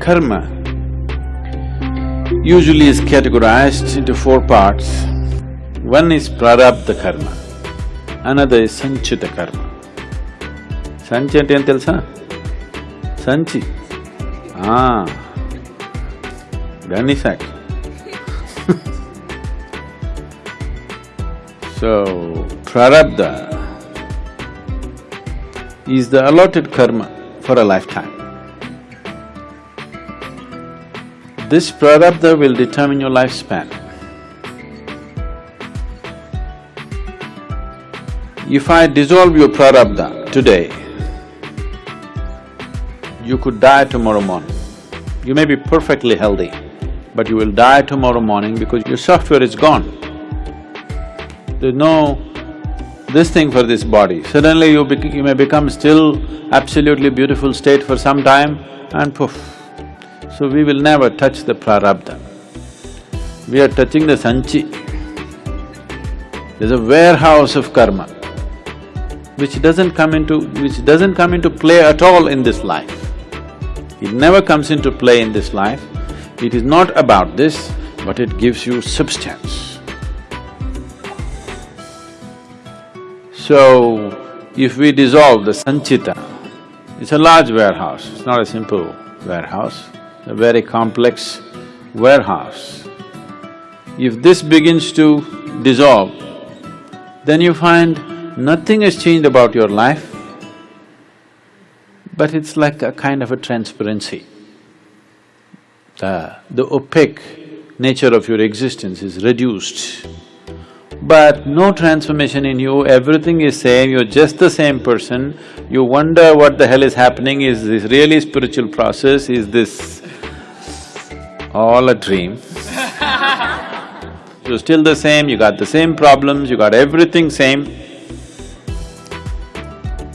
karma usually is categorized into four parts. One is prarabdha karma, another is sanchita karma. సంచి అంటే ఏం తెలుసా సంచి ఆ, gunny sack. so, prarabdha is the allotted karma for a lifetime. This prarabdha will determine your lifespan. If I dissolve your prarabdha today, you could die tomorrow morning. You may be perfectly healthy, but you will die tomorrow morning because your software is gone. There's no this thing for this body. Suddenly you, you may become still absolutely beautiful state for some time and poof. So we will never touch the prarabdha. We are touching the sanchi. There's a warehouse of karma which doesn't come into… which doesn't come into play at all in this life. It never comes into play in this life. It is not about this, but it gives you substance. So, if we dissolve the sanchita, it's a large warehouse, it's not a simple warehouse, a very complex warehouse. If this begins to dissolve, then you find nothing has changed about your life, but it's like a kind of a transparency. The, the opaque nature of your existence is reduced. But no transformation in you, everything is same, you're just the same person, you wonder what the hell is happening, is this really spiritual process, is this all a dream? You're still the same, you got the same problems, you got everything same,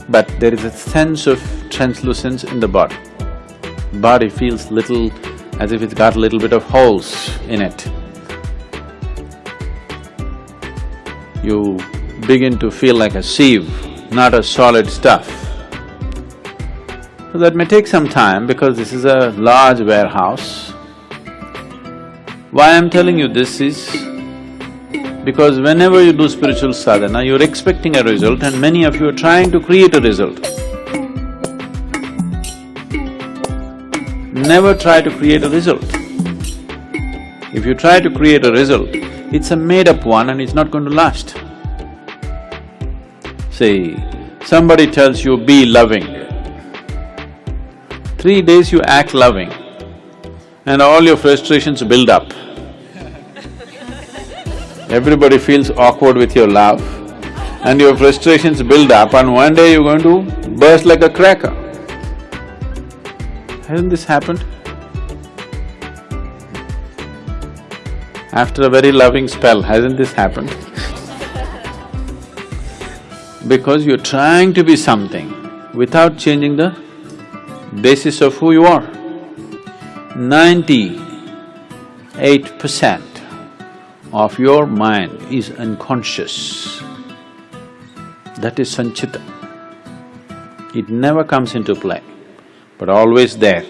but there is a sense of translucence in the body. Body feels little as if it's got a little bit of holes in it. You begin to feel like a sieve, not a solid stuff. So that may take some time because this is a large warehouse. Why I'm telling you this is because whenever you do spiritual sadhana, you're expecting a result and many of you are trying to create a result. Never try to create a result. If you try to create a result, it's a made-up one and it's not going to last. See, somebody tells you, be loving. Three days you act loving and all your frustrations build up. Everybody feels awkward with your love and your frustrations build up and one day you're going to burst like a cracker. Hasn't this happened? After a very loving spell, hasn't this happened? because you're trying to be something without changing the basis of who you are. Ninety-eight percent of your mind is unconscious. That is sanchita. It never comes into play, but always there,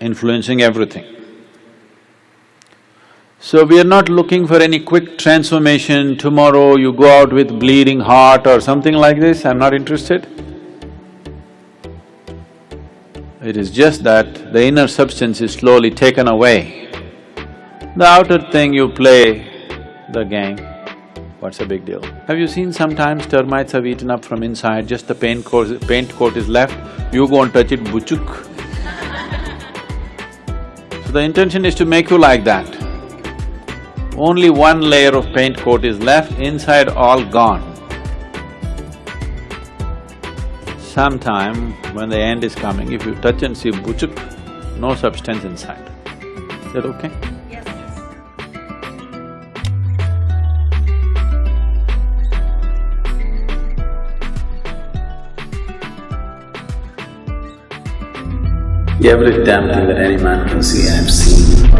influencing everything. So we are not looking for any quick transformation, tomorrow you go out with bleeding heart or something like this, I'm not interested. It is just that the inner substance is slowly taken away. The outer thing you play the game, what's the big deal? Have you seen sometimes termites have eaten up from inside, just the paint coat, paint coat is left, you go and touch it, buchuk. So the intention is to make you like that. Only one layer of paint coat is left, inside all gone. Sometime when the end is coming, if you touch and see buchuk, no substance inside. Is that okay? Yes. Yes. Every damn thing that any man can see, I've seen.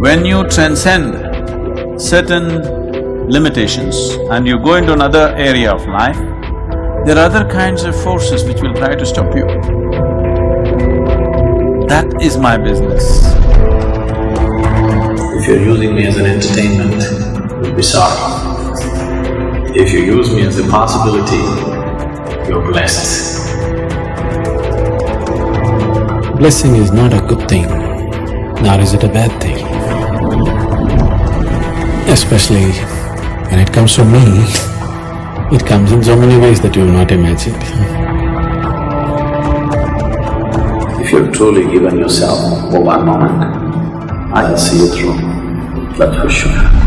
When you transcend certain limitations and you go into another area of life, there are other kinds of forces which will try to stop you. That is my business. If you're using me as an entertainment, you'll be sorry. If you use me as a possibility, you're blessed. Blessing is not a good thing, nor is it a bad thing. Especially when it comes to me, it comes in so many ways that you have not imagined. If you're truly given yourself for one moment, I will see you through, that's for sure.